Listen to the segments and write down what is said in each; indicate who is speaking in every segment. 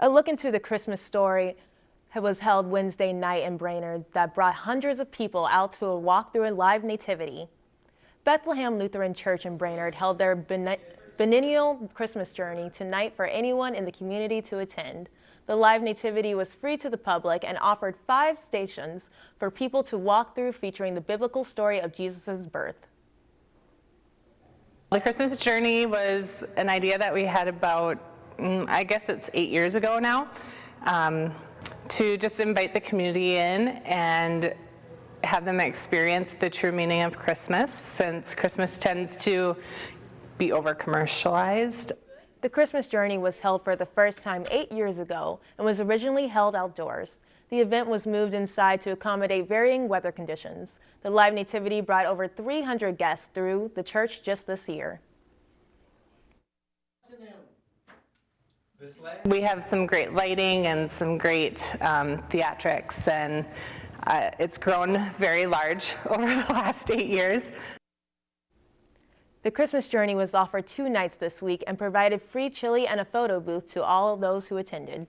Speaker 1: A look into the Christmas story was held Wednesday night in Brainerd that brought hundreds of people out to a walk through a live nativity. Bethlehem Lutheran Church in Brainerd held their biennial Christmas journey tonight for anyone in the community to attend. The live nativity was free to the public and offered five stations for people to walk through featuring the biblical story of Jesus' birth.
Speaker 2: The Christmas journey was an idea that we had about I guess it's eight years ago now, um, to just invite the community in and have them experience the true meaning of Christmas since Christmas tends to be over commercialized.
Speaker 1: The Christmas journey was held for the first time eight years ago and was originally held outdoors. The event was moved inside to accommodate varying weather conditions. The live nativity brought over 300 guests through the church just this year.
Speaker 2: We have some great lighting and some great um, theatrics and uh, it's grown very large over the last eight years.
Speaker 1: The Christmas Journey was offered two nights this week and provided free chili and a photo booth to all those who attended.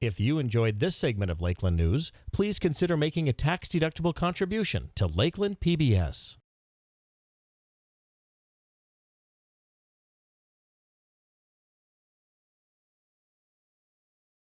Speaker 3: If you enjoyed this segment of Lakeland News, please consider making a tax-deductible contribution to Lakeland PBS.